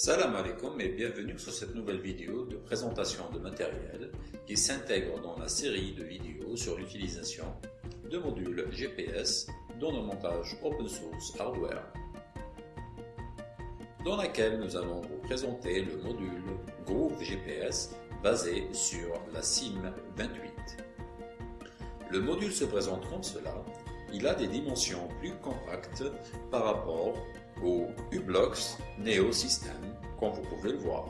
Salam alaikum et bienvenue sur cette nouvelle vidéo de présentation de matériel qui s'intègre dans la série de vidéos sur l'utilisation de modules GPS dans le montage open source hardware dans laquelle nous allons vous présenter le module Groove GPS basé sur la SIM28. Le module se présente comme cela. Il a des dimensions plus compactes par rapport U-Blocks Neo System, comme vous pouvez le voir.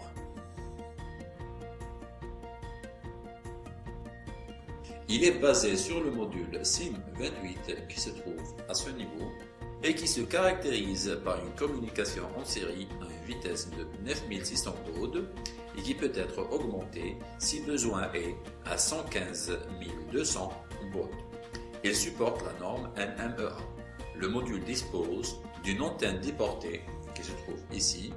Il est basé sur le module SIM28 qui se trouve à ce niveau et qui se caractérise par une communication en série à une vitesse de 9600 baud et qui peut être augmentée si besoin est à 115 200 baud. Il supporte la norme NMEA. Le module dispose d'une antenne déportée qui se trouve ici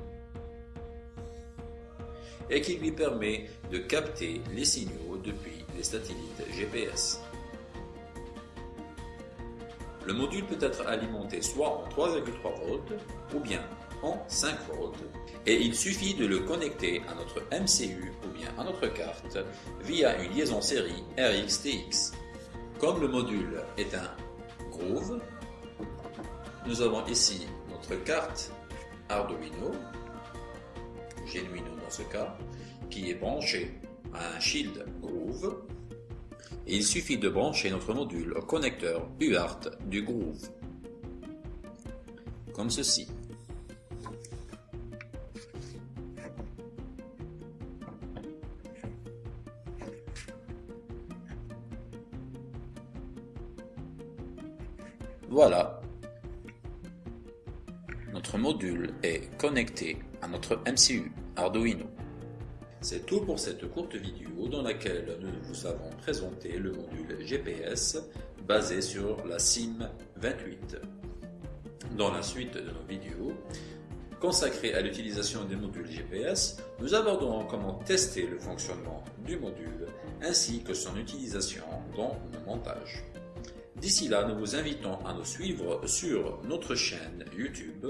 et qui lui permet de capter les signaux depuis les satellites GPS. Le module peut être alimenté soit en 3,3 volts ou bien en 5 volts et il suffit de le connecter à notre MCU ou bien à notre carte via une liaison série RX-TX. Comme le module est un Groove, nous avons ici notre carte Arduino, Genuino dans ce cas, qui est branchée à un shield Groove. Il suffit de brancher notre module au connecteur UART du Groove, comme ceci. Voilà, notre module est connecté à notre MCU Arduino. C'est tout pour cette courte vidéo dans laquelle nous vous avons présenté le module GPS basé sur la SIM28. Dans la suite de nos vidéos consacrées à l'utilisation des modules GPS, nous aborderons comment tester le fonctionnement du module ainsi que son utilisation dans le montage. D'ici là, nous vous invitons à nous suivre sur notre chaîne YouTube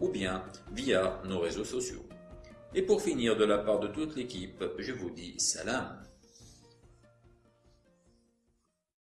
ou bien via nos réseaux sociaux. Et pour finir, de la part de toute l'équipe, je vous dis salam.